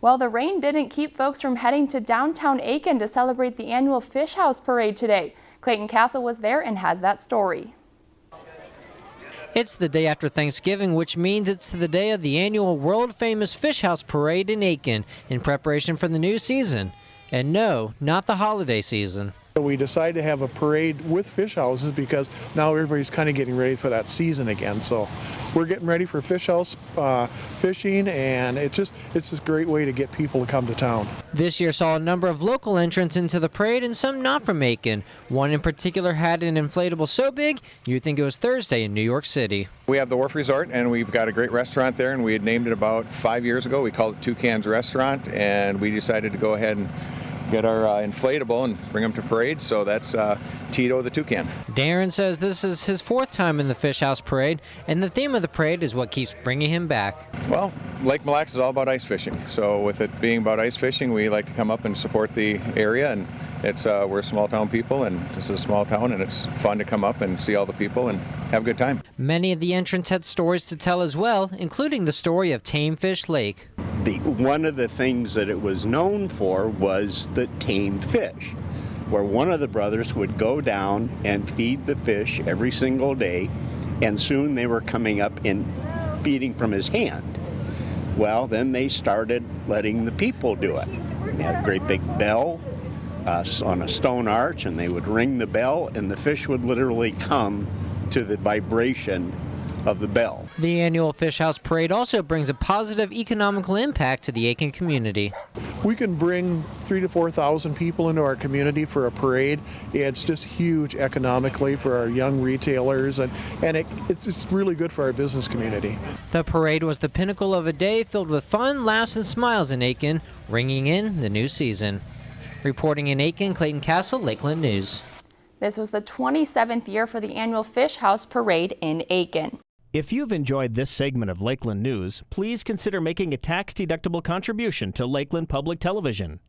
Well, the rain didn't keep folks from heading to downtown Aitkin to celebrate the annual Fish House Parade today. Clayton Castle was there and has that story. It's the day after Thanksgiving, which means it's the day of the annual world famous Fish House Parade in Aitkin in preparation for the new season. And no, not the holiday season. We decided to have a parade with fish houses because now everybody's kind of getting ready for that season again. So we're getting ready for fish house uh, fishing, and it's just it's just a great way to get people to come to town. This year saw a number of local entrants into the parade and some not from Aitkin. One in particular had an inflatable so big you'd think it was Thursday in New York City. We have the Wharf Resort, and we've got a great restaurant there, and we had named it about five years ago. We called it Toucans Restaurant, and we decided to go ahead and get our uh, inflatable and bring them to parade. So that's uh, Tito the Toucan. Darren says this is his fourth time in the Fish House Parade, and the theme of the parade is what keeps bringing him back. Well, Lake Mille Lacs is all about ice fishing. So with it being about ice fishing, we like to come up and support the area and it's uh, we're small town people and this is a small town and it's fun to come up and see all the people and have a good time. Many of the entrants had stories to tell as well, including the story of Tame Fish Lake. The, one of the things that it was known for was the tame fish, where one of the brothers would go down and feed the fish every single day, and soon they were coming up and feeding from his hand. Well, then they started letting the people do it. They had a great big bell uh, on a stone arch, and they would ring the bell, and the fish would literally come to the vibration of the bell. The annual Fish House Parade also brings a positive economical impact to the Aitkin community. We can bring three to 4,000 people into our community for a parade. It's just huge economically for our young retailers and, and it, it's just really good for our business community. The parade was the pinnacle of a day filled with fun, laughs, and smiles in Aitkin, ringing in the new season. Reporting in Aitkin, Clayton Castle, Lakeland News. This was the 27th year for the annual Fish House Parade in Aitkin. If you've enjoyed this segment of Lakeland News, please consider making a tax-deductible contribution to Lakeland Public Television.